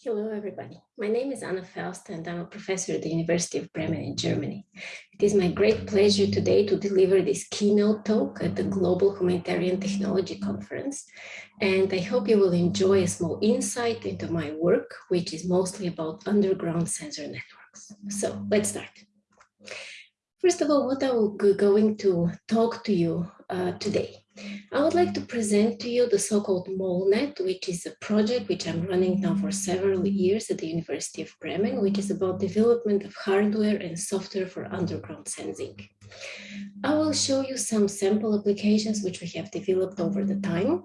Hello, everybody. My name is Anna Förster, and I'm a professor at the University of Bremen in Germany. It is my great pleasure today to deliver this keynote talk at the Global Humanitarian Technology Conference. And I hope you will enjoy a small insight into my work, which is mostly about underground sensor networks. So let's start. First of all, what I'm going to talk to you uh, today. I would like to present to you the so-called MoleNet, which is a project which I'm running now for several years at the University of Bremen, which is about development of hardware and software for underground sensing. I will show you some sample applications which we have developed over the time.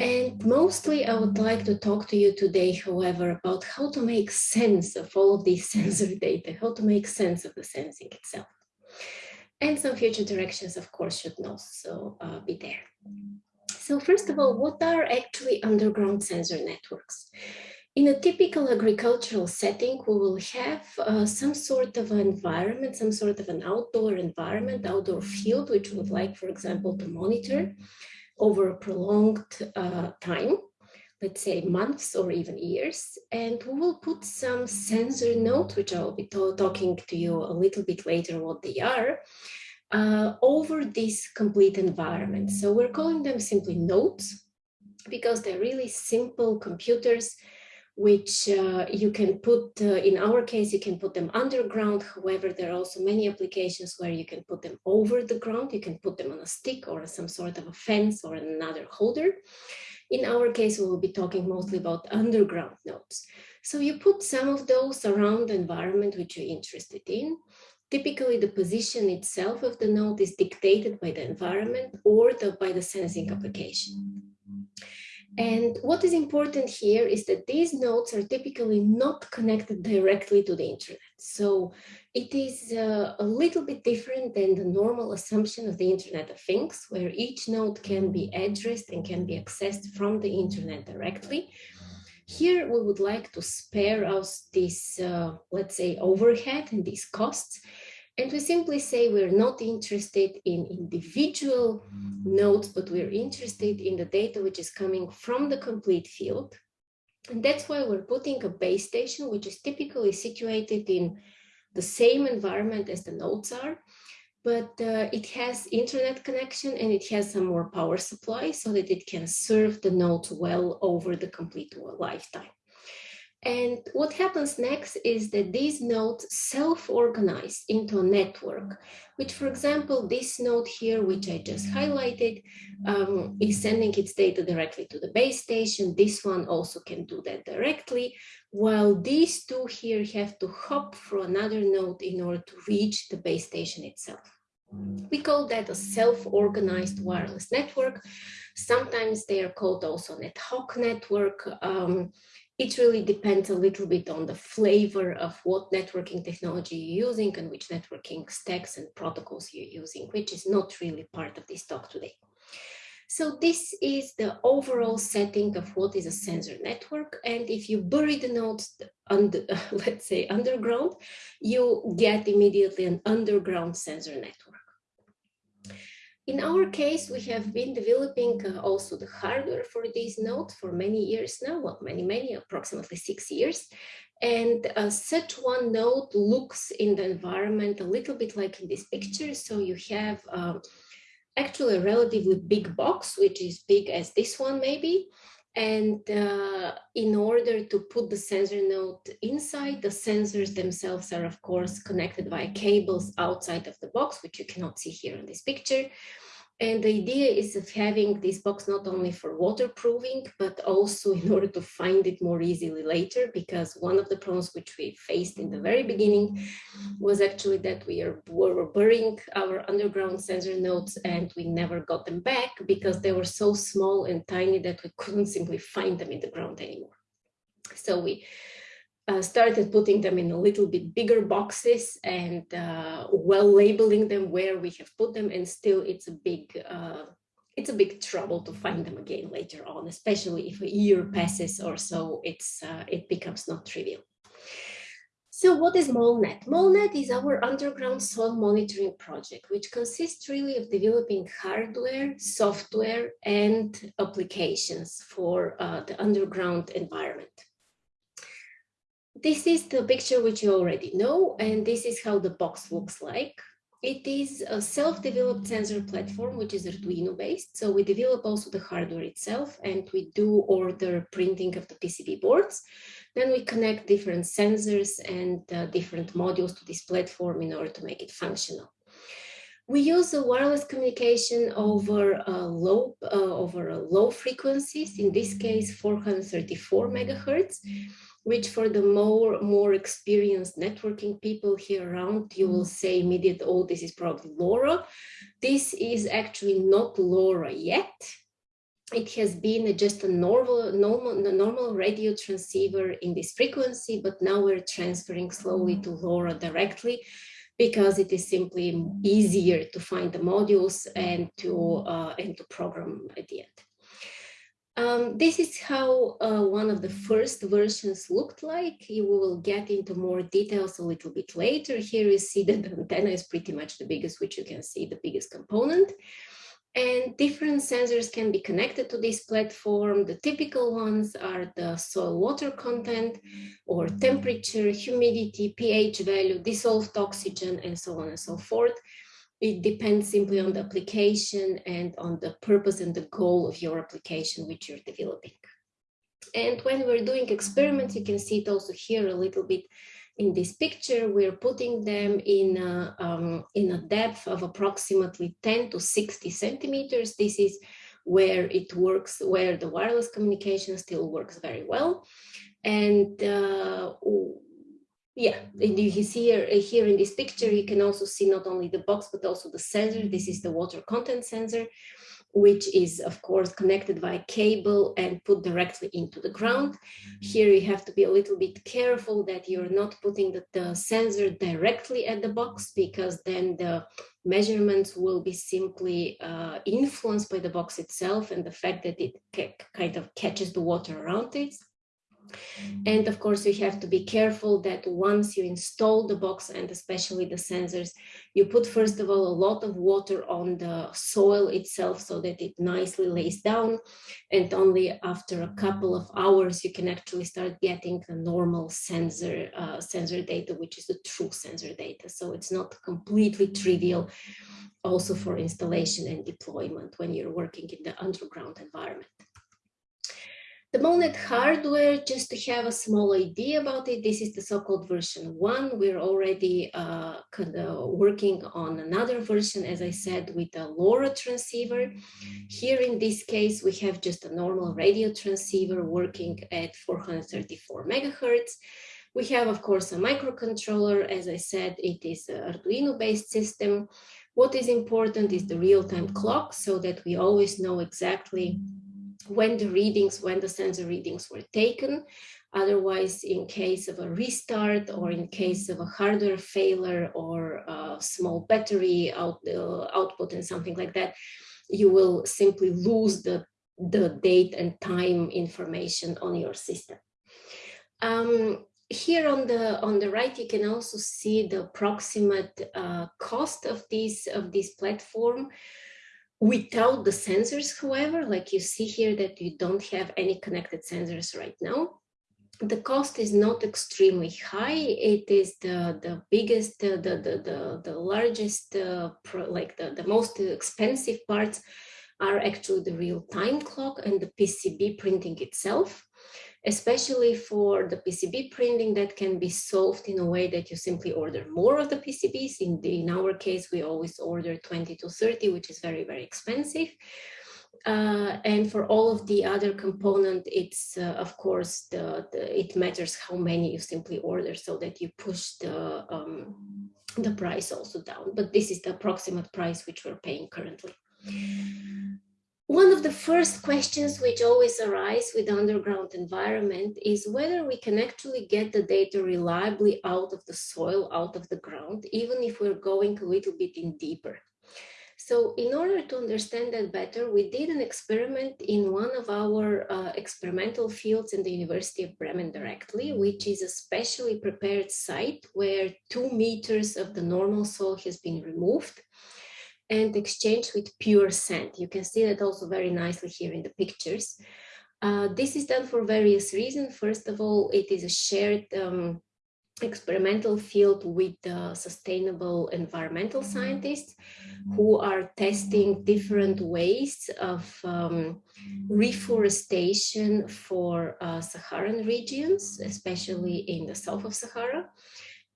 And mostly I would like to talk to you today, however, about how to make sense of all of these sensor data, how to make sense of the sensing itself. And some future directions, of course, should also uh, be there. So first of all, what are actually underground sensor networks? In a typical agricultural setting, we will have uh, some sort of an environment, some sort of an outdoor environment, outdoor field, which we would like, for example, to monitor over a prolonged uh, time, let's say months or even years. And we will put some sensor nodes, which I'll be talking to you a little bit later what they are, uh, over this complete environment. So we're calling them simply nodes because they're really simple computers which uh, you can put, uh, in our case, you can put them underground. However, there are also many applications where you can put them over the ground. You can put them on a stick or some sort of a fence or another holder. In our case, we will be talking mostly about underground nodes. So you put some of those around the environment which you're interested in. Typically, the position itself of the node is dictated by the environment or the, by the sensing application. And what is important here is that these nodes are typically not connected directly to the internet. So it is uh, a little bit different than the normal assumption of the Internet of Things, where each node can be addressed and can be accessed from the internet directly. Here, we would like to spare us this, uh, let's say, overhead and these costs. And we simply say we're not interested in individual nodes, but we're interested in the data which is coming from the complete field. And that's why we're putting a base station, which is typically situated in the same environment as the nodes are but uh, it has internet connection and it has some more power supply so that it can serve the nodes well over the complete lifetime. And what happens next is that these nodes self-organize into a network, which, for example, this node here, which I just highlighted, um, is sending its data directly to the base station. This one also can do that directly, while these two here have to hop through another node in order to reach the base station itself. We call that a self-organized wireless network. Sometimes they are called also an ad hoc network. Um, it really depends a little bit on the flavor of what networking technology you're using and which networking stacks and protocols you're using, which is not really part of this talk today. So this is the overall setting of what is a sensor network. And if you bury the nodes under, let's say underground, you get immediately an underground sensor network. In our case, we have been developing uh, also the hardware for this node for many years now, well, many, many, approximately six years. And uh, such one node looks in the environment a little bit like in this picture. So you have um, actually a relatively big box, which is big as this one maybe. And uh, in order to put the sensor node inside, the sensors themselves are of course connected via cables outside of the box, which you cannot see here in this picture. And the idea is of having this box not only for waterproofing, but also in order to find it more easily later, because one of the problems which we faced in the very beginning was actually that we are, were burying our underground sensor nodes and we never got them back because they were so small and tiny that we couldn't simply find them in the ground anymore. So we uh, started putting them in a little bit bigger boxes and uh, well labeling them where we have put them and still it's a big uh, it's a big trouble to find them again later on especially if a year passes or so it's uh, it becomes not trivial so what is MoleNet? MoleNet is our underground soil monitoring project, which consists really of developing hardware, software, and applications for uh, the underground environment. This is the picture which you already know, and this is how the box looks like. It is a self-developed sensor platform, which is Arduino based. So we develop also the hardware itself and we do order printing of the PCB boards. Then we connect different sensors and uh, different modules to this platform in order to make it functional. We use a wireless communication over low uh, over low frequencies. In this case, 434 megahertz which for the more, more experienced networking people here around, you will mm. say immediate, oh, this is probably LoRa. This is actually not LoRa yet. It has been just a normal, normal, normal radio transceiver in this frequency, but now we're transferring slowly mm. to LoRa directly because it is simply easier to find the modules and to, mm. uh, and to program at the end. Um, this is how uh, one of the first versions looked like. You will get into more details a little bit later. Here you see that the antenna is pretty much the biggest, which you can see the biggest component. And different sensors can be connected to this platform. The typical ones are the soil water content or temperature, humidity, pH value, dissolved oxygen, and so on and so forth it depends simply on the application and on the purpose and the goal of your application which you're developing. And when we're doing experiments, you can see it also here a little bit in this picture, we're putting them in a, um, in a depth of approximately 10 to 60 centimeters. This is where it works, where the wireless communication still works very well. And uh, yeah, and you can see here, here in this picture, you can also see not only the box, but also the sensor. This is the water content sensor, which is of course connected by a cable and put directly into the ground. Here you have to be a little bit careful that you're not putting the, the sensor directly at the box because then the measurements will be simply uh, influenced by the box itself and the fact that it kind of catches the water around it and of course, you have to be careful that once you install the box and especially the sensors, you put first of all a lot of water on the soil itself so that it nicely lays down. And only after a couple of hours, you can actually start getting the normal sensor, uh, sensor data, which is the true sensor data. So it's not completely trivial also for installation and deployment when you're working in the underground environment. The MoleNet hardware, just to have a small idea about it, this is the so-called version one. We're already uh, working on another version, as I said, with a LoRa transceiver. Here in this case, we have just a normal radio transceiver working at 434 megahertz. We have, of course, a microcontroller. As I said, it is an Arduino-based system. What is important is the real-time clock so that we always know exactly when the readings, when the sensor readings were taken. Otherwise, in case of a restart or in case of a hardware failure or a small battery out, uh, output and something like that, you will simply lose the, the date and time information on your system. Um, here on the on the right, you can also see the approximate uh, cost of this of this platform. Without the sensors, however, like you see here that you don't have any connected sensors right now, the cost is not extremely high. It is the, the biggest, the, the, the, the largest, uh, pro, like the, the most expensive parts are actually the real-time clock and the PCB printing itself especially for the PCB printing that can be solved in a way that you simply order more of the PCBs. In, the, in our case, we always order 20 to 30, which is very, very expensive. Uh, and for all of the other component, it's uh, of course the, the, it matters how many you simply order so that you push the um, the price also down. But this is the approximate price which we're paying currently. One of the first questions which always arise with underground environment is whether we can actually get the data reliably out of the soil, out of the ground, even if we're going a little bit in deeper. So in order to understand that better, we did an experiment in one of our uh, experimental fields in the University of Bremen directly, which is a specially prepared site where two meters of the normal soil has been removed and exchanged with pure sand. You can see that also very nicely here in the pictures. Uh, this is done for various reasons. First of all, it is a shared um, experimental field with sustainable environmental scientists who are testing different ways of um, reforestation for uh, Saharan regions, especially in the south of Sahara.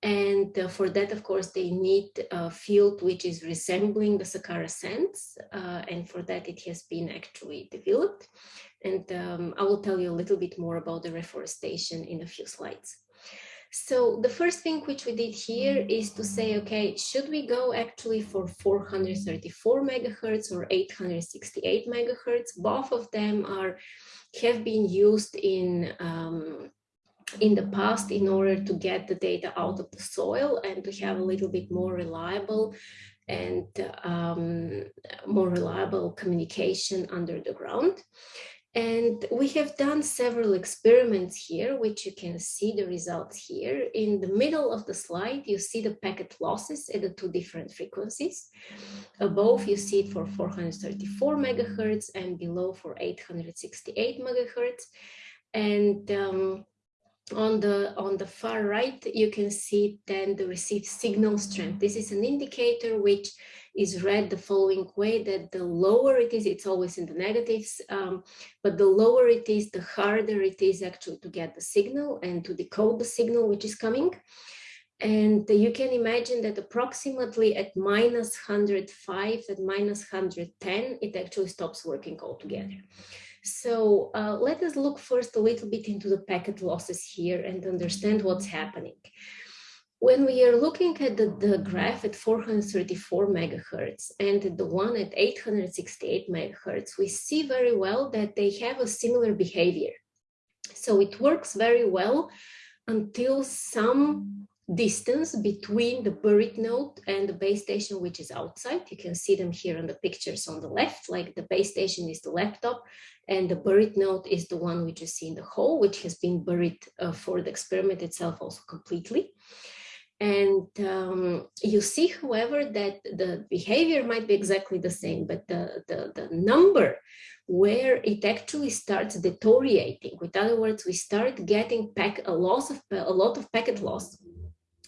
And uh, for that, of course, they need a field which is resembling the Sahara sands. Uh, and for that, it has been actually developed. And um, I will tell you a little bit more about the reforestation in a few slides. So the first thing which we did here is to say, okay, should we go actually for 434 megahertz or 868 megahertz? Both of them are have been used in um, in the past in order to get the data out of the soil and to have a little bit more reliable and um, more reliable communication under the ground. And we have done several experiments here, which you can see the results here. In the middle of the slide, you see the packet losses at the two different frequencies. Above, you see it for 434 megahertz and below for 868 megahertz. And um, on the on the far right you can see then the received signal strength. This is an indicator which is read the following way that the lower it is it's always in the negatives um, but the lower it is the harder it is actually to get the signal and to decode the signal which is coming. And you can imagine that approximately at minus 105 at minus 110 it actually stops working altogether so uh, let us look first a little bit into the packet losses here and understand what's happening. When we are looking at the, the graph at 434 megahertz and the one at 868 megahertz, we see very well that they have a similar behavior. So it works very well until some distance between the buried node and the base station, which is outside. You can see them here on the pictures on the left, like the base station is the laptop and the buried node is the one which you see in the hole, which has been buried uh, for the experiment itself also completely. And um, you see, however, that the behavior might be exactly the same, but the, the, the number where it actually starts deteriorating. With other words, we start getting pack a loss of a lot of packet loss.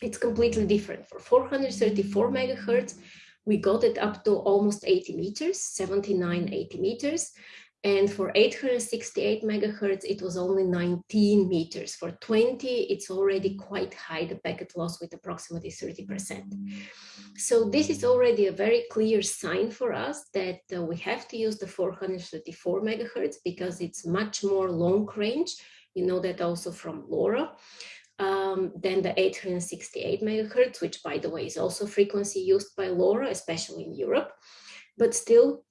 It's completely different. For 434 megahertz, we got it up to almost 80 meters, 79, 80 meters. And for 868 megahertz, it was only 19 meters. For 20, it's already quite high, the packet loss with approximately 30%. So this is already a very clear sign for us that uh, we have to use the 434 megahertz because it's much more long range. You know that also from LoRa. Um, than the 868 megahertz, which by the way is also frequency used by LoRa, especially in Europe. But still,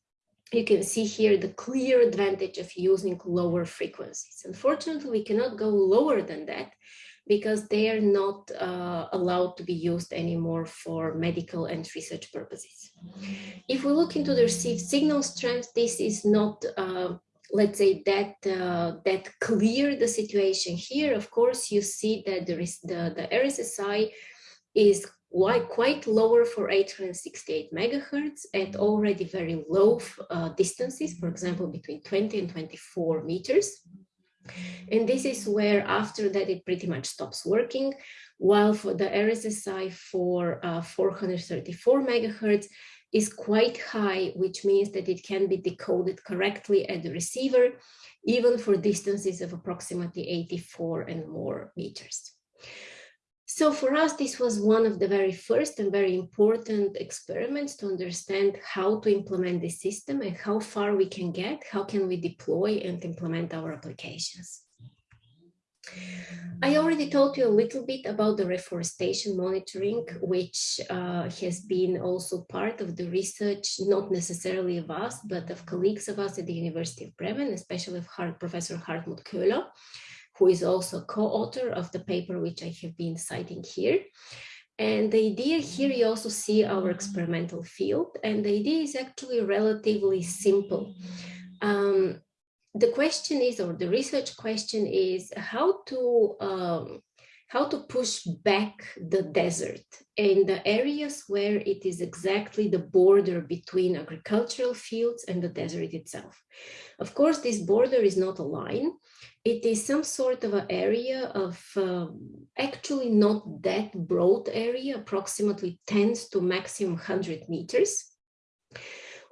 you can see here the clear advantage of using lower frequencies. Unfortunately, we cannot go lower than that because they are not uh, allowed to be used anymore for medical and research purposes. If we look into the received signal strength, this is not, uh, let's say, that uh, that clear the situation here. Of course, you see that there is the, the RSSI is quite lower for 868 megahertz at already very low uh, distances, for example, between 20 and 24 meters. And this is where after that it pretty much stops working, while for the RSSI for uh, 434 megahertz is quite high, which means that it can be decoded correctly at the receiver, even for distances of approximately 84 and more meters. So for us, this was one of the very first and very important experiments to understand how to implement this system and how far we can get, how can we deploy and implement our applications. I already told you a little bit about the reforestation monitoring, which uh, has been also part of the research, not necessarily of us, but of colleagues of us at the University of Bremen, especially of Hart, Professor Hartmut Köhler who is also co-author of the paper which I have been citing here. And the idea here, you also see our experimental field, and the idea is actually relatively simple. Um, the question is, or the research question is, how to um, how to push back the desert in the areas where it is exactly the border between agricultural fields and the desert itself. Of course, this border is not a line. It is some sort of an area of uh, actually not that broad area, approximately 10 to maximum 100 meters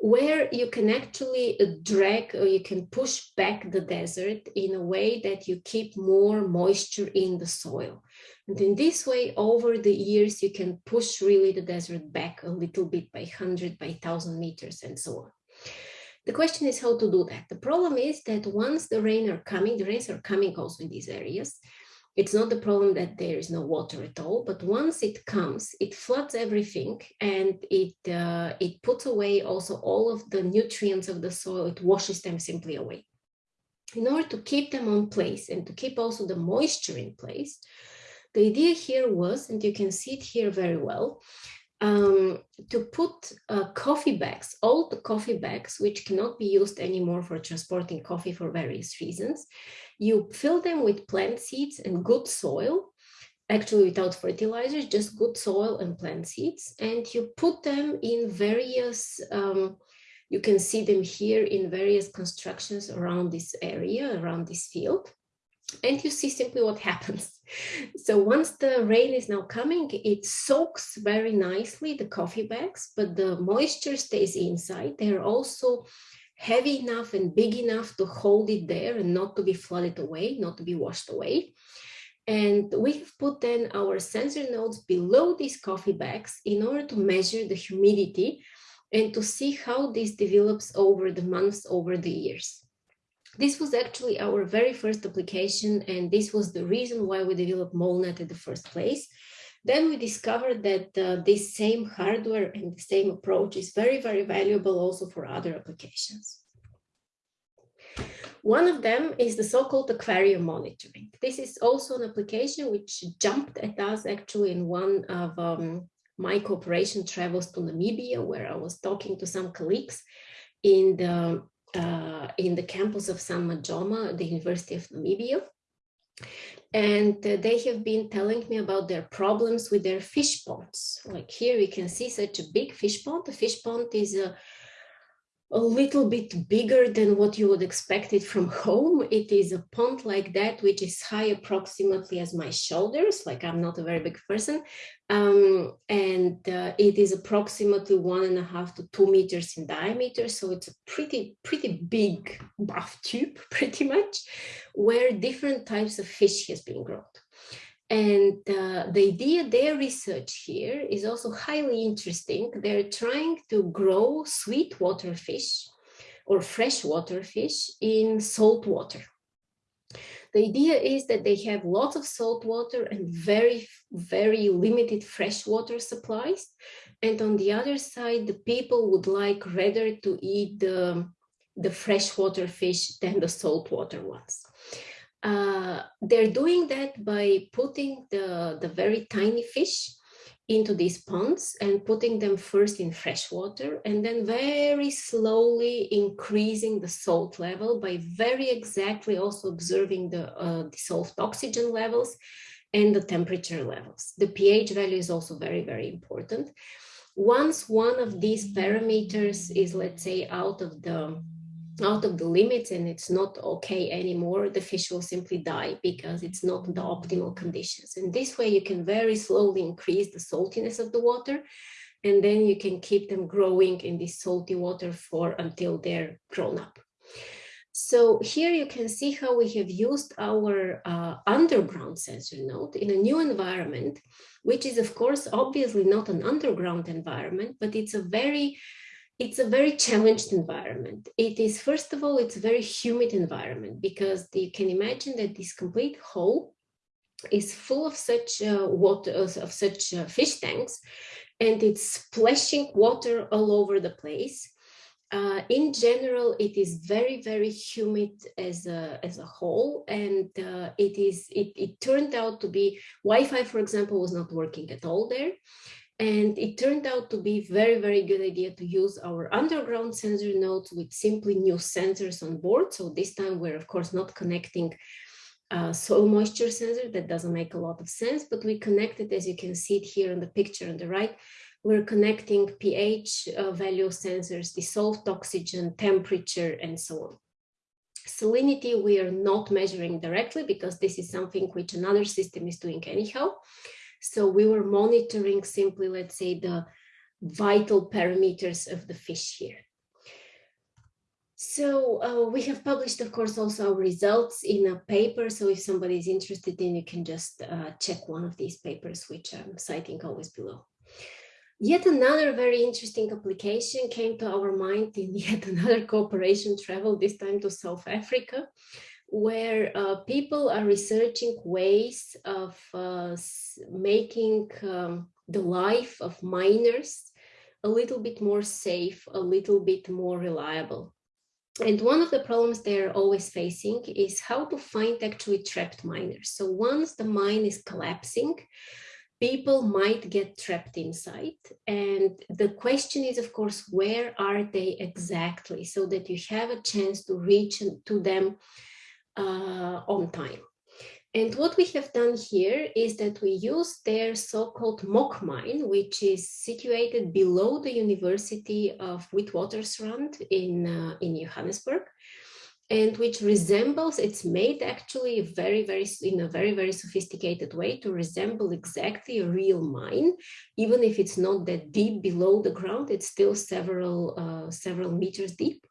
where you can actually uh, drag or you can push back the desert in a way that you keep more moisture in the soil. And in this way, over the years, you can push really the desert back a little bit by 100, by 1000 meters and so on. The question is how to do that. The problem is that once the rain are coming, the rains are coming also in these areas, it's not the problem that there is no water at all, but once it comes, it floods everything and it, uh, it puts away also all of the nutrients of the soil, it washes them simply away. In order to keep them on place and to keep also the moisture in place, the idea here was, and you can see it here very well, um, to put uh, coffee bags, old coffee bags, which cannot be used anymore for transporting coffee for various reasons. You fill them with plant seeds and good soil, actually without fertilizers, just good soil and plant seeds. And you put them in various, um, you can see them here in various constructions around this area, around this field and you see simply what happens. So once the rain is now coming, it soaks very nicely the coffee bags, but the moisture stays inside. They're also heavy enough and big enough to hold it there and not to be flooded away, not to be washed away. And we've put then our sensor nodes below these coffee bags in order to measure the humidity and to see how this develops over the months, over the years. This was actually our very first application, and this was the reason why we developed MoleNet in the first place. Then we discovered that uh, this same hardware and the same approach is very, very valuable also for other applications. One of them is the so-called aquarium monitoring. This is also an application which jumped at us actually in one of um, my cooperation travels to Namibia, where I was talking to some colleagues in the uh, in the campus of Sam Nujoma, the University of Namibia. And uh, they have been telling me about their problems with their fish ponds. Like here we can see such a big fish pond. The fish pond is a a little bit bigger than what you would expect it from home. It is a pond like that, which is high approximately as my shoulders, like I'm not a very big person. Um, and uh, it is approximately one and a half to two meters in diameter. So it's a pretty, pretty big bath tube, pretty much, where different types of fish has been grown. And uh, the idea, their research here is also highly interesting. They're trying to grow sweetwater fish or freshwater fish in salt water. The idea is that they have lots of salt water and very, very limited freshwater supplies. And on the other side, the people would like rather to eat the, the freshwater fish than the saltwater ones. Uh, they're doing that by putting the, the very tiny fish into these ponds and putting them first in fresh water and then very slowly increasing the salt level by very exactly also observing the uh, dissolved oxygen levels and the temperature levels. The pH value is also very, very important. Once one of these parameters is, let's say, out of the out of the limits and it's not okay anymore, the fish will simply die because it's not the optimal conditions. And this way you can very slowly increase the saltiness of the water and then you can keep them growing in this salty water for until they're grown up. So here you can see how we have used our uh, underground sensor node in a new environment, which is of course obviously not an underground environment, but it's a very it's a very challenged environment. It is, first of all, it's a very humid environment because you can imagine that this complete hole is full of such uh, water, of such uh, fish tanks, and it's splashing water all over the place. Uh, in general, it is very, very humid as a, as a whole, and uh, it is it, it turned out to be Wi-Fi, for example, was not working at all there. And it turned out to be very, very good idea to use our underground sensor nodes with simply new sensors on board. So this time we're of course not connecting uh, soil moisture sensor. That doesn't make a lot of sense, but we connected, as you can see it here in the picture on the right, we're connecting pH uh, value sensors, dissolved oxygen, temperature, and so on. Salinity, we are not measuring directly because this is something which another system is doing anyhow. So we were monitoring simply, let's say, the vital parameters of the fish here. So uh, we have published, of course, also our results in a paper. So if somebody is interested in, you can just uh, check one of these papers, which I'm citing always below. Yet another very interesting application came to our mind in yet another cooperation travel, this time to South Africa, where uh, people are researching ways of uh, making um, the life of miners a little bit more safe, a little bit more reliable. And one of the problems they're always facing is how to find actually trapped miners. So once the mine is collapsing, people might get trapped inside. And the question is, of course, where are they exactly so that you have a chance to reach to them uh, on time. And what we have done here is that we use their so-called mock mine, which is situated below the University of Witwatersrand in, uh, in Johannesburg and which resembles, it's made actually very, very, in a very, very sophisticated way to resemble exactly a real mine, even if it's not that deep below the ground, it's still several, uh, several meters deep.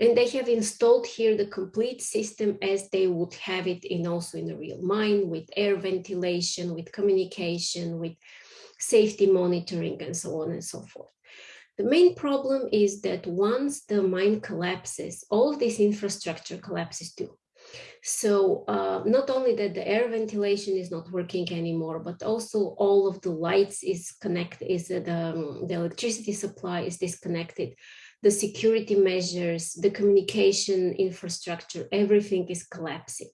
And they have installed here the complete system as they would have it in also in a real mine with air ventilation, with communication, with safety monitoring and so on and so forth. The main problem is that once the mine collapses, all this infrastructure collapses too. So uh, not only that the air ventilation is not working anymore, but also all of the lights is connected, is the, um, the electricity supply is disconnected, the security measures, the communication infrastructure, everything is collapsing.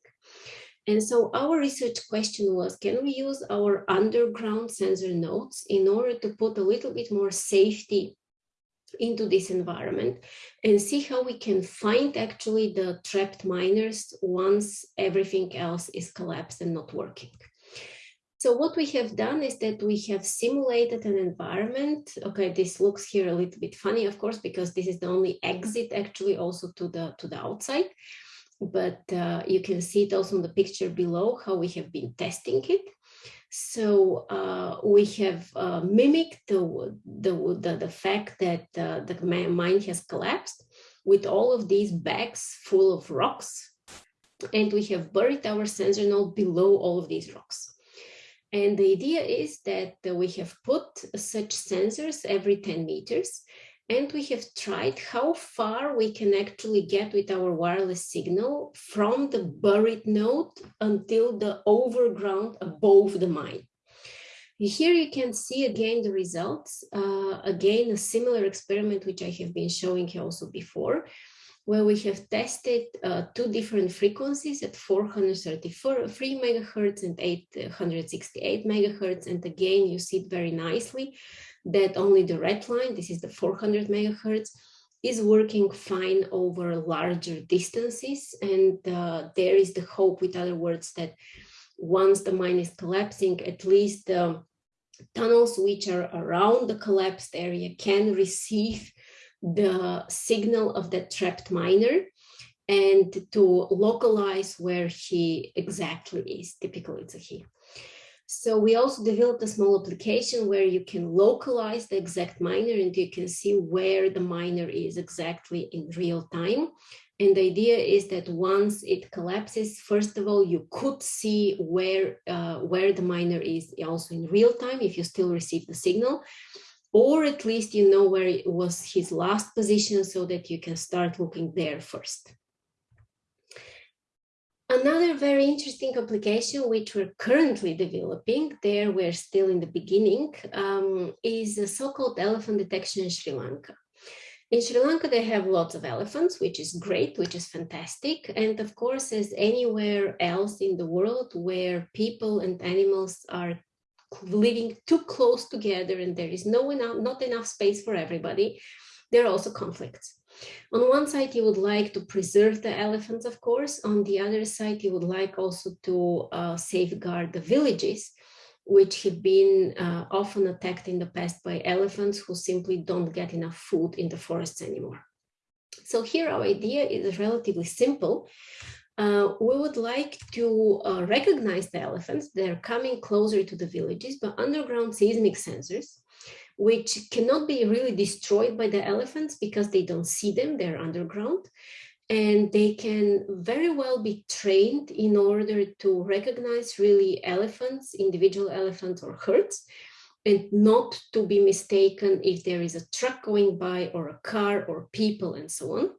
And so our research question was, can we use our underground sensor nodes in order to put a little bit more safety into this environment and see how we can find actually the trapped miners once everything else is collapsed and not working. So what we have done is that we have simulated an environment. Okay, this looks here a little bit funny, of course, because this is the only exit actually also to the, to the outside. But uh, you can see it also in the picture below how we have been testing it. So uh, we have uh, mimicked the, the, the, the, fact that uh, the mine has collapsed with all of these bags full of rocks. And we have buried our sensor node below all of these rocks. And the idea is that we have put such sensors every 10 meters and we have tried how far we can actually get with our wireless signal from the buried node until the overground above the mine. Here you can see again the results, uh, again a similar experiment which I have been showing also before, where we have tested uh, two different frequencies at 433 megahertz and 868 megahertz. And again, you see it very nicely that only the red line, this is the 400 megahertz, is working fine over larger distances. And uh, there is the hope, with other words, that once the mine is collapsing, at least the tunnels which are around the collapsed area can receive the signal of the trapped miner and to localize where he exactly is. Typically, it's a he. So we also developed a small application where you can localize the exact miner and you can see where the miner is exactly in real time. And the idea is that once it collapses, first of all, you could see where, uh, where the miner is also in real time if you still receive the signal, or at least you know where it was his last position so that you can start looking there first. Another very interesting application which we're currently developing, there we're still in the beginning, um, is a so-called elephant detection in Sri Lanka. In Sri Lanka, they have lots of elephants, which is great, which is fantastic. And of course, as anywhere else in the world where people and animals are living too close together and there is no enough, not enough space for everybody, there are also conflicts. On one side, you would like to preserve the elephants, of course. On the other side, you would like also to uh, safeguard the villages, which have been uh, often attacked in the past by elephants who simply don't get enough food in the forests anymore. So here our idea is relatively simple. Uh, we would like to uh, recognize the elephants. They're coming closer to the villages, but underground seismic sensors, which cannot be really destroyed by the elephants because they don't see them, they're underground. And they can very well be trained in order to recognize really elephants, individual elephants or herds, and not to be mistaken if there is a truck going by or a car or people and so on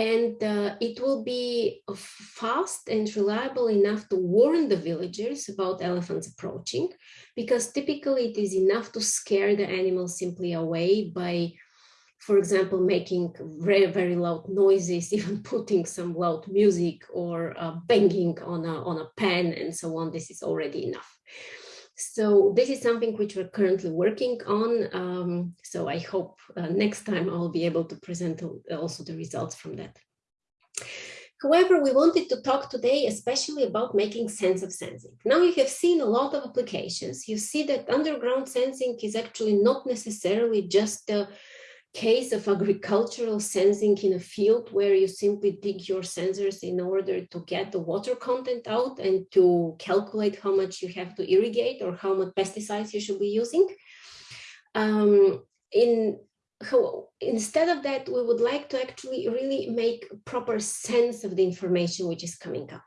and uh, it will be fast and reliable enough to warn the villagers about elephants approaching because typically it is enough to scare the animals simply away by for example making very very loud noises even putting some loud music or uh, banging on a on a pan and so on. This is already enough so this is something which we're currently working on. Um, so I hope uh, next time I'll be able to present also the results from that. However, we wanted to talk today especially about making sense of sensing. Now you have seen a lot of applications. You see that underground sensing is actually not necessarily just case of agricultural sensing in a field where you simply dig your sensors in order to get the water content out and to calculate how much you have to irrigate or how much pesticides you should be using. Um, in instead of that, we would like to actually really make proper sense of the information which is coming out.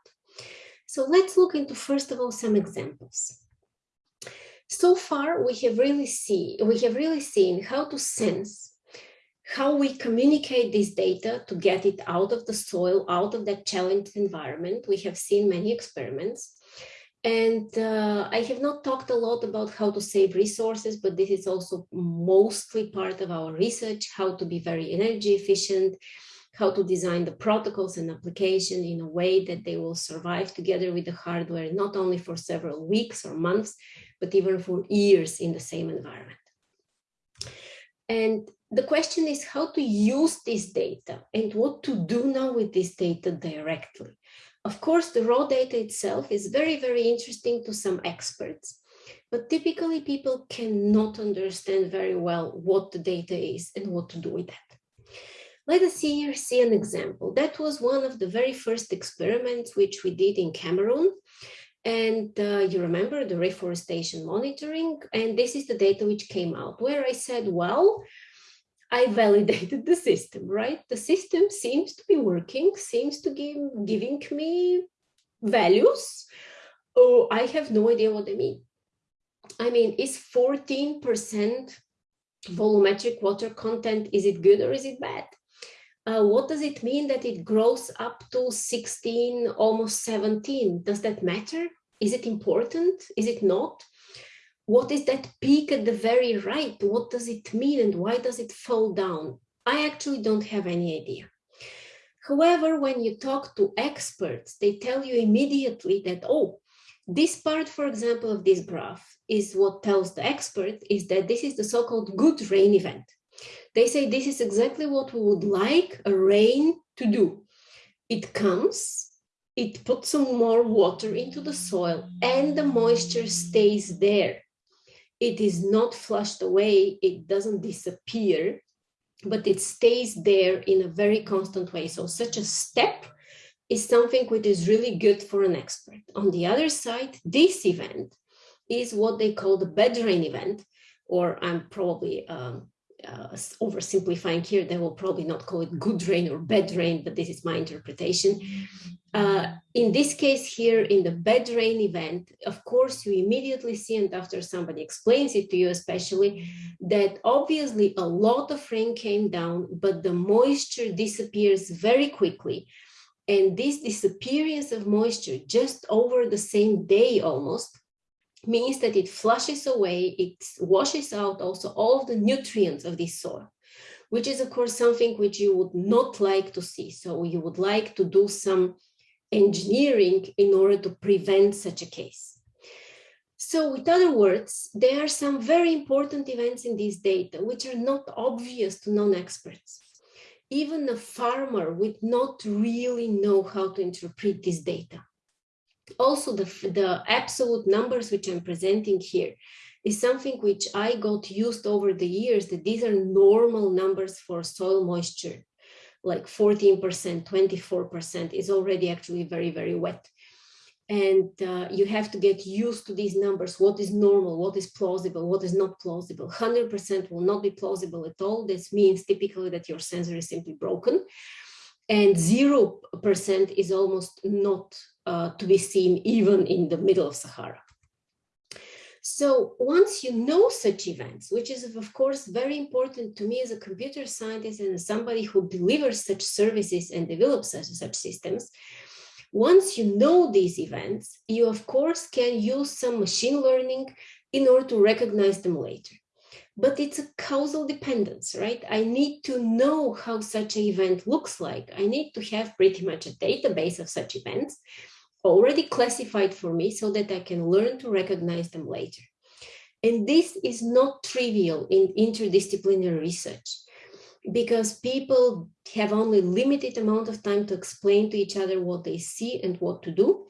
So let's look into, first of all, some examples. So far, we have really see we have really seen how to sense how we communicate this data to get it out of the soil, out of that challenged environment. We have seen many experiments. And uh, I have not talked a lot about how to save resources, but this is also mostly part of our research, how to be very energy efficient, how to design the protocols and application in a way that they will survive together with the hardware, not only for several weeks or months, but even for years in the same environment. And the question is how to use this data and what to do now with this data directly. Of course, the raw data itself is very, very interesting to some experts, but typically people cannot understand very well what the data is and what to do with that. Let us see here see an example. That was one of the very first experiments which we did in Cameroon. And uh, you remember the reforestation monitoring, and this is the data which came out where I said, well, I validated the system, right? The system seems to be working, seems to give giving me values. Oh, I have no idea what they mean. I mean, is 14% volumetric water content, is it good or is it bad? Uh, what does it mean that it grows up to 16, almost 17? Does that matter? Is it important? Is it not? what is that peak at the very right? What does it mean and why does it fall down? I actually don't have any idea. However, when you talk to experts, they tell you immediately that, oh, this part, for example, of this graph is what tells the expert is that this is the so-called good rain event. They say this is exactly what we would like a rain to do. It comes, it puts some more water into the soil and the moisture stays there it is not flushed away, it doesn't disappear, but it stays there in a very constant way. So such a step is something which is really good for an expert. On the other side, this event is what they call the bed rain event, or I'm probably um, uh, oversimplifying here, they will probably not call it good rain or bad rain, but this is my interpretation. Uh, in this case here, in the bad rain event, of course, you immediately see, and after somebody explains it to you especially, that obviously a lot of rain came down, but the moisture disappears very quickly. And this disappearance of moisture just over the same day almost means that it flushes away, it washes out also all the nutrients of this soil, which is of course something which you would not like to see. So you would like to do some engineering in order to prevent such a case. So with other words, there are some very important events in this data which are not obvious to non-experts. even a farmer would not really know how to interpret this data. Also, the, the absolute numbers which I'm presenting here is something which I got used over the years that these are normal numbers for soil moisture, like 14%, 24% is already actually very, very wet. And uh, you have to get used to these numbers. What is normal? What is plausible? What is not plausible? 100% will not be plausible at all. This means typically that your sensor is simply broken. And 0% is almost not uh, to be seen even in the middle of Sahara. So once you know such events, which is of course very important to me as a computer scientist and somebody who delivers such services and develops such, such systems, once you know these events, you of course can use some machine learning in order to recognize them later. But it's a causal dependence, right? I need to know how such an event looks like. I need to have pretty much a database of such events already classified for me so that I can learn to recognize them later. And this is not trivial in interdisciplinary research because people have only limited amount of time to explain to each other what they see and what to do.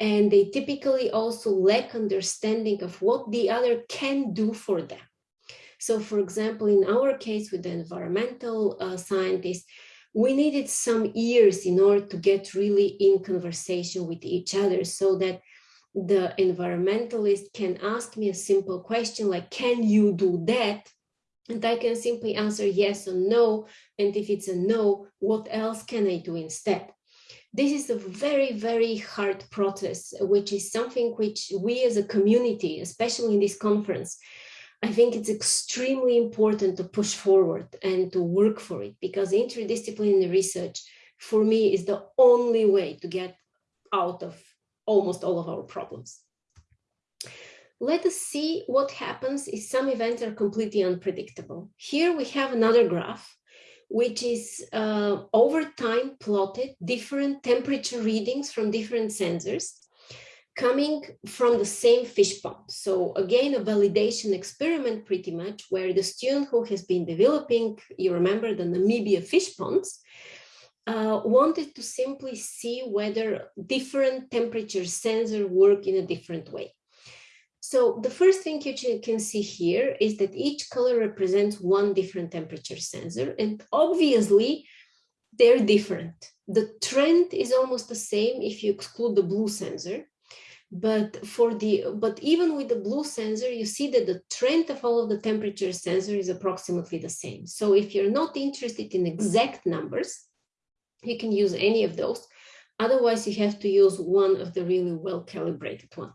And they typically also lack understanding of what the other can do for them. So for example, in our case with the environmental uh, scientists, we needed some years in order to get really in conversation with each other so that the environmentalist can ask me a simple question like, can you do that? And I can simply answer yes or no. And if it's a no, what else can I do instead? This is a very, very hard process, which is something which we as a community, especially in this conference, I think it's extremely important to push forward and to work for it because interdisciplinary research for me is the only way to get out of almost all of our problems let us see what happens if some events are completely unpredictable. Here we have another graph, which is uh, over time plotted different temperature readings from different sensors coming from the same fish pond. So again, a validation experiment pretty much where the student who has been developing, you remember the Namibia fish ponds, uh, wanted to simply see whether different temperature sensors work in a different way. So the first thing you can see here is that each color represents one different temperature sensor and obviously they're different. The trend is almost the same if you exclude the blue sensor, but for the but even with the blue sensor you see that the trend of all of the temperature sensor is approximately the same so if you're not interested in exact numbers you can use any of those otherwise you have to use one of the really well calibrated one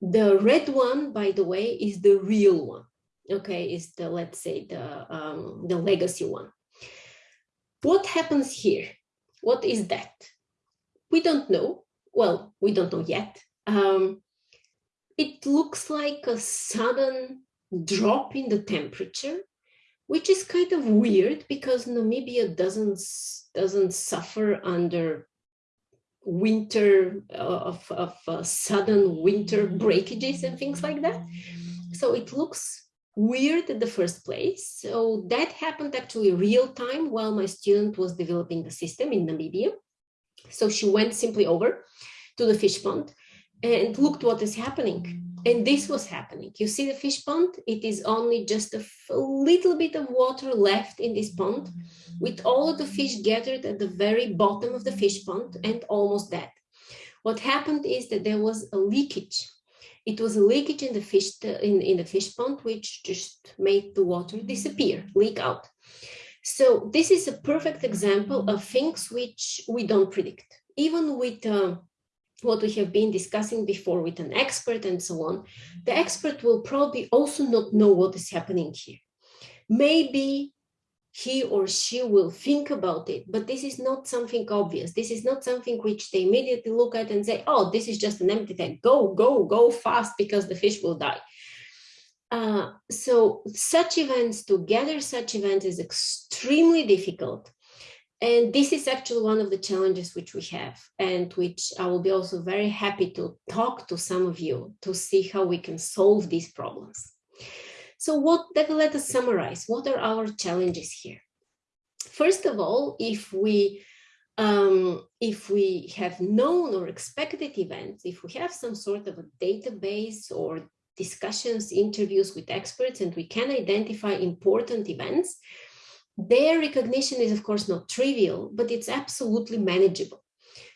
the red one, by the way, is the real one. Okay, is the, let's say, the, um, the legacy one. What happens here? What is that? We don't know. Well, we don't know yet. Um, it looks like a sudden drop in the temperature, which is kind of weird because Namibia doesn't, doesn't suffer under winter uh, of, of uh, sudden winter breakages and things like that. So it looks weird in the first place. So that happened actually real time while my student was developing the system in Namibia. So she went simply over to the fish pond and looked what is happening. And this was happening. You see the fish pond? It is only just a, little bit of water left in this pond with all of the fish gathered at the very bottom of the fish pond and almost dead. What happened is that there was a leakage. It was a leakage in the fish in, in the fish pond, which just made the water disappear, leak out. So this is a perfect example of things which we don't predict. Even with uh, what we have been discussing before with an expert and so on, the expert will probably also not know what is happening here. Maybe he or she will think about it, but this is not something obvious. This is not something which they immediately look at and say, oh, this is just an empty tank. Go, go, go fast because the fish will die. Uh, so such events, to gather such events is extremely difficult. And this is actually one of the challenges which we have and which I will be also very happy to talk to some of you to see how we can solve these problems. So what, let us summarize. What are our challenges here? First of all, if we um, if we have known or expected events, if we have some sort of a database or discussions, interviews with experts, and we can identify important events, their recognition is of course not trivial, but it's absolutely manageable.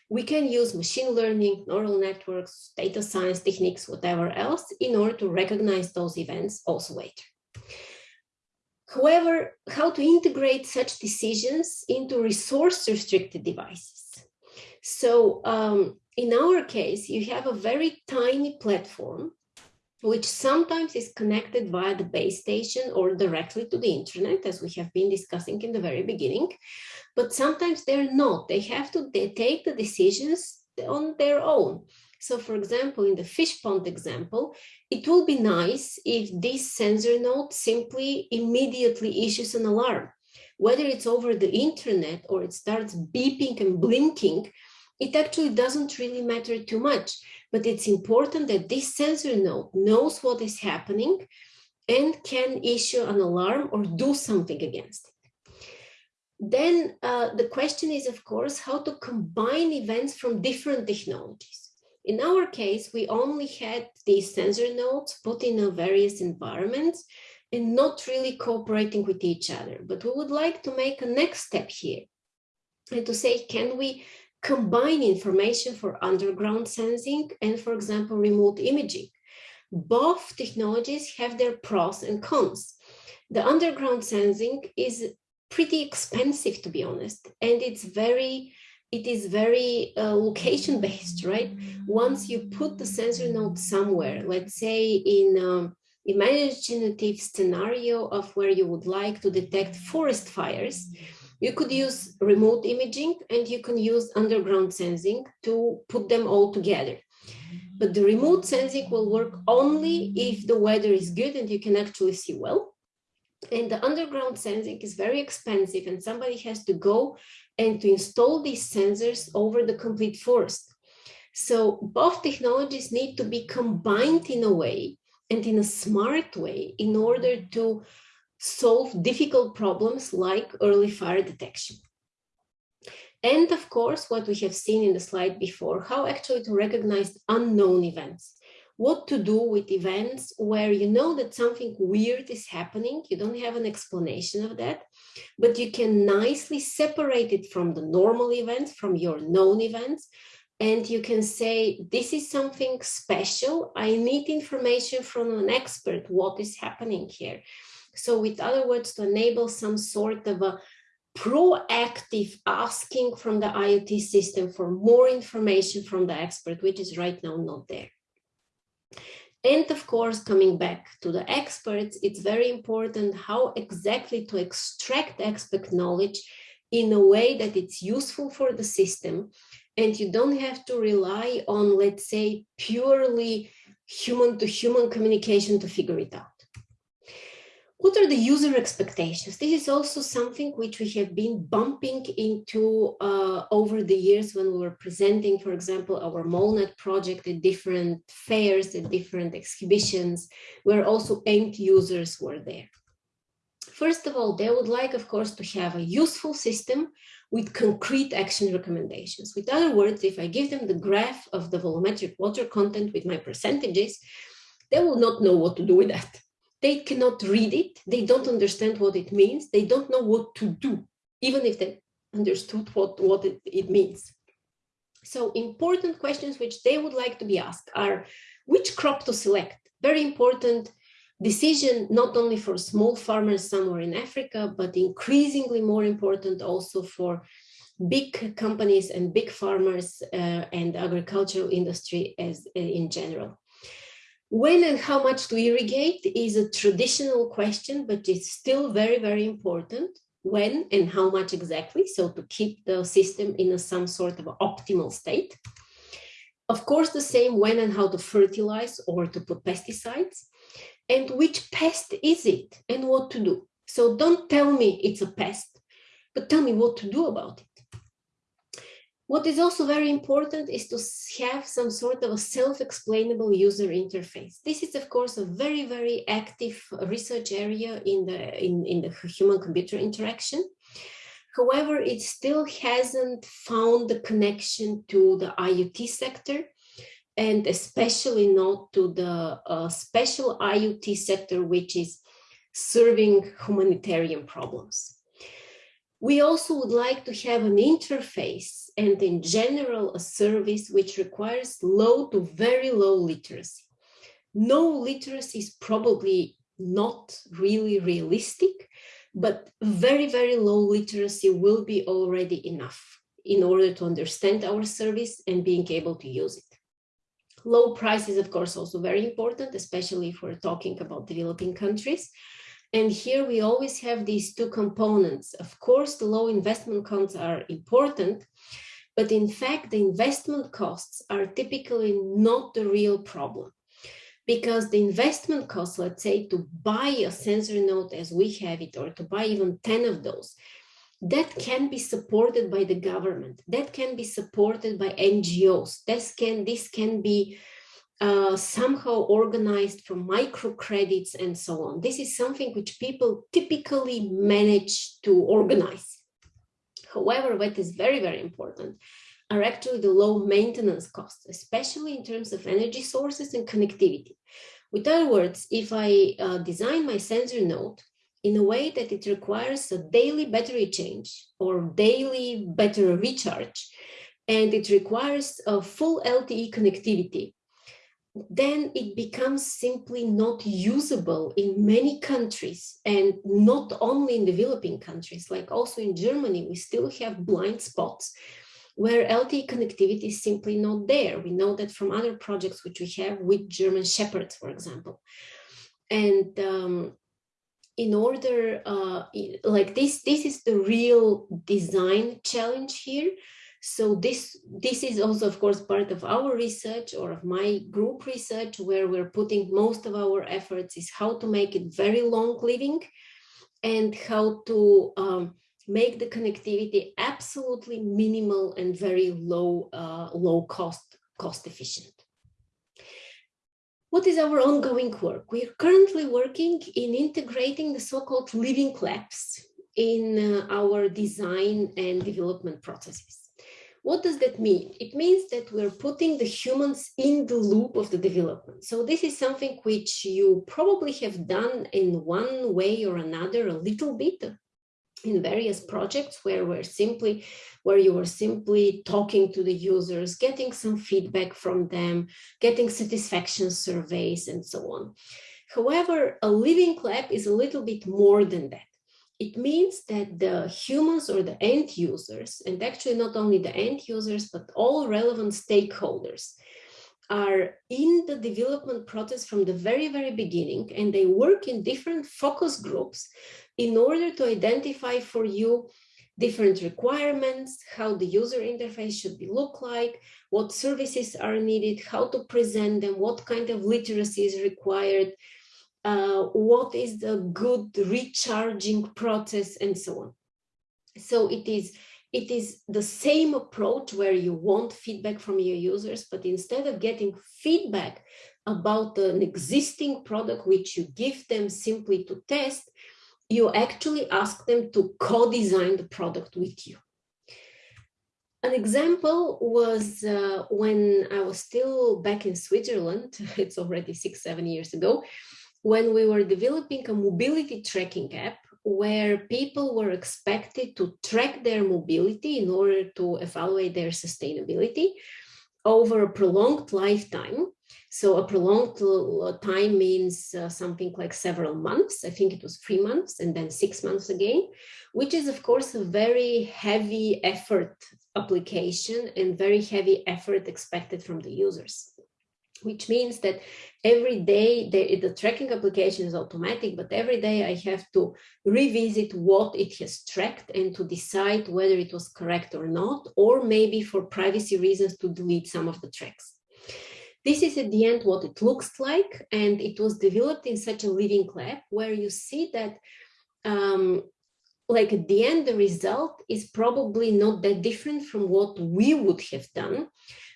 We can use machine learning, neural networks, data science techniques, whatever else, in order to recognize those events also later. However, how to integrate such decisions into resource-restricted devices. So um, in our case, you have a very tiny platform which sometimes is connected via the base station or directly to the internet, as we have been discussing in the very beginning. But sometimes they're not. They have to they take the decisions on their own. So for example, in the fish pond example, it will be nice if this sensor node simply immediately issues an alarm. Whether it's over the internet or it starts beeping and blinking, it actually doesn't really matter too much, but it's important that this sensor node knows what is happening and can issue an alarm or do something against it. Then uh, the question is, of course, how to combine events from different technologies. In our case, we only had these sensor nodes put in various environments and not really cooperating with each other. But we would like to make a next step here and to say, can we combine information for underground sensing and, for example, remote imaging? Both technologies have their pros and cons. The underground sensing is pretty expensive, to be honest, and it's very it is very uh, location based, right? Once you put the sensor node somewhere, let's say in um, imaginative scenario of where you would like to detect forest fires, you could use remote imaging and you can use underground sensing to put them all together. But the remote sensing will work only if the weather is good and you can actually see well. And the underground sensing is very expensive and somebody has to go and to install these sensors over the complete forest. So both technologies need to be combined in a way and in a smart way in order to solve difficult problems like early fire detection. And of course, what we have seen in the slide before, how actually to recognize unknown events what to do with events where you know that something weird is happening, you don't have an explanation of that, but you can nicely separate it from the normal events, from your known events, and you can say, this is something special, I need information from an expert, what is happening here? So with other words, to enable some sort of a proactive asking from the IoT system for more information from the expert, which is right now not there. And of course, coming back to the experts, it's very important how exactly to extract expert knowledge in a way that it's useful for the system. And you don't have to rely on, let's say, purely human to human communication to figure it out. What are the user expectations? This is also something which we have been bumping into uh, over the years when we were presenting, for example, our MoleNet project at different fairs, at different exhibitions, where also end users were there. First of all, they would like, of course, to have a useful system with concrete action recommendations. With other words, if I give them the graph of the volumetric water content with my percentages, they will not know what to do with that they cannot read it, they don't understand what it means, they don't know what to do, even if they understood what, what it, it means. So important questions which they would like to be asked are which crop to select? Very important decision, not only for small farmers somewhere in Africa, but increasingly more important also for big companies and big farmers uh, and agricultural industry as uh, in general. When and how much to irrigate is a traditional question, but it's still very, very important. When and how much exactly, so to keep the system in a, some sort of optimal state. Of course, the same when and how to fertilize or to put pesticides. And which pest is it and what to do. So don't tell me it's a pest, but tell me what to do about it. What is also very important is to have some sort of a self-explainable user interface. This is, of course, a very, very active research area in the, in, in the human-computer interaction. However, it still hasn't found the connection to the IoT sector and especially not to the uh, special IoT sector, which is serving humanitarian problems. We also would like to have an interface and in general a service which requires low to very low literacy. No literacy is probably not really realistic, but very, very low literacy will be already enough in order to understand our service and being able to use it. Low price is, of course, also very important, especially if we're talking about developing countries. And here we always have these two components. Of course, the low investment costs are important, but in fact, the investment costs are typically not the real problem. Because the investment costs, let's say, to buy a sensor node as we have it, or to buy even 10 of those, that can be supported by the government, that can be supported by NGOs, this can, this can be uh, somehow organized from microcredits and so on. This is something which people typically manage to organize. However, what is very, very important are actually the low maintenance costs, especially in terms of energy sources and connectivity. With other words, if I uh, design my sensor node in a way that it requires a daily battery change or daily battery recharge, and it requires a full LTE connectivity, then it becomes simply not usable in many countries and not only in developing countries, like also in Germany, we still have blind spots where LTE connectivity is simply not there. We know that from other projects which we have with German Shepherds, for example. And um, in order, uh, like this, this is the real design challenge here. So this, this is also, of course, part of our research or of my group research, where we're putting most of our efforts is how to make it very long living and how to um, make the connectivity absolutely minimal and very low, uh, low cost, cost efficient. What is our ongoing work? We are currently working in integrating the so-called living labs in uh, our design and development processes. What does that mean? It means that we're putting the humans in the loop of the development. So this is something which you probably have done in one way or another a little bit in various projects where we're simply where you were simply talking to the users, getting some feedback from them, getting satisfaction surveys and so on. However, a living lab is a little bit more than that. It means that the humans or the end users, and actually not only the end users, but all relevant stakeholders are in the development process from the very, very beginning, and they work in different focus groups in order to identify for you different requirements, how the user interface should be look like, what services are needed, how to present them, what kind of literacy is required, uh, what is the good recharging process, and so on. So it is it is the same approach where you want feedback from your users, but instead of getting feedback about an existing product which you give them simply to test, you actually ask them to co-design the product with you. An example was uh, when I was still back in Switzerland, it's already six, seven years ago, when we were developing a mobility tracking app where people were expected to track their mobility in order to evaluate their sustainability over a prolonged lifetime. So a prolonged time means uh, something like several months. I think it was three months and then six months again, which is of course a very heavy effort application and very heavy effort expected from the users which means that every day the, the, tracking application is automatic, but every day I have to revisit what it has tracked and to decide whether it was correct or not, or maybe for privacy reasons to delete some of the tracks. This is at the end what it looks like, and it was developed in such a living lab where you see that um, like at the end, the result is probably not that different from what we would have done,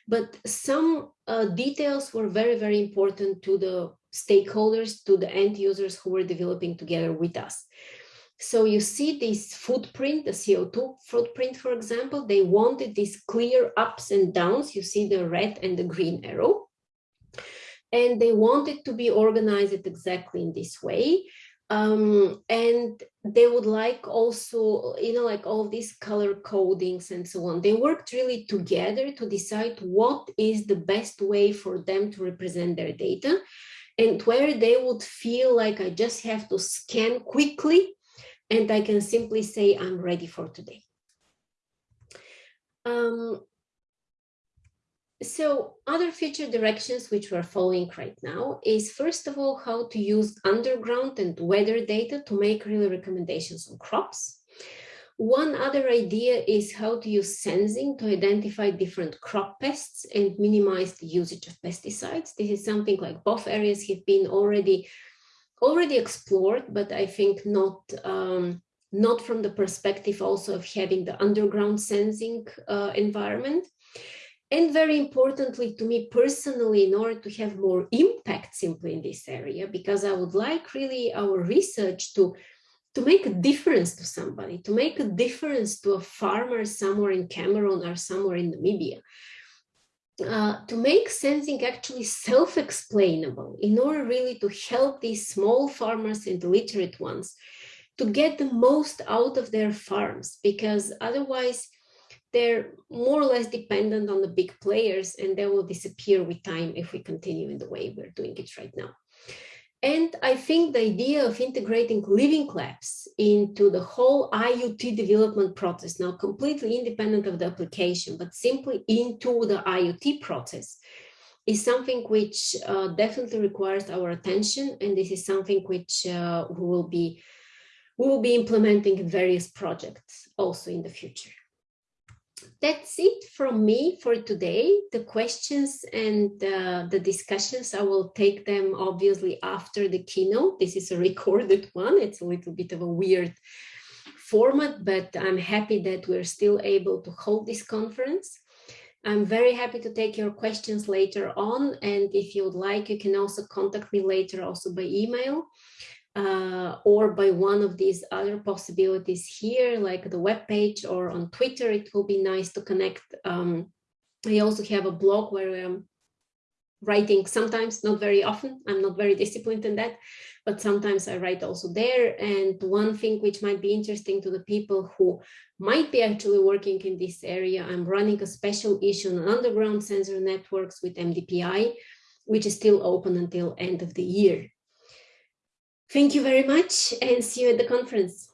but some uh, details were very, very important to the stakeholders, to the end users who were developing together with us. So you see this footprint, the CO2 footprint, for example, they wanted these clear ups and downs. You see the red and the green arrow. And they wanted to be organized exactly in this way. Um, and they would like also, you know, like all these color codings and so on. They worked really together to decide what is the best way for them to represent their data and where they would feel like I just have to scan quickly and I can simply say I'm ready for today. Um, so other future directions which we're following right now is first of all how to use underground and weather data to make really recommendations on crops. One other idea is how to use sensing to identify different crop pests and minimize the usage of pesticides. This is something like both areas have been already already explored, but I think not um, not from the perspective also of having the underground sensing uh, environment. And very importantly to me personally, in order to have more impact simply in this area, because I would like really our research to, to make a difference to somebody, to make a difference to a farmer somewhere in Cameroon or somewhere in Namibia. Uh, to make sensing actually self-explainable in order really to help these small farmers and the literate ones to get the most out of their farms because otherwise they're more or less dependent on the big players and they will disappear with time if we continue in the way we're doing it right now. And I think the idea of integrating living labs into the whole IoT development process, now completely independent of the application, but simply into the IoT process, is something which uh, definitely requires our attention. And this is something which uh, we will be we will be implementing in various projects also in the future that's it from me for today. The questions and uh, the discussions, I will take them obviously after the keynote. This is a recorded one. It's a little bit of a weird format, but I'm happy that we're still able to hold this conference. I'm very happy to take your questions later on. And if you would like, you can also contact me later also by email uh, or by one of these other possibilities here, like the web page or on Twitter, it will be nice to connect. Um, I also have a blog where I'm writing sometimes, not very often. I'm not very disciplined in that, but sometimes I write also there. And one thing which might be interesting to the people who might be actually working in this area, I'm running a special issue on underground sensor networks with MDPI, which is still open until end of the year. Thank you very much and see you at the conference.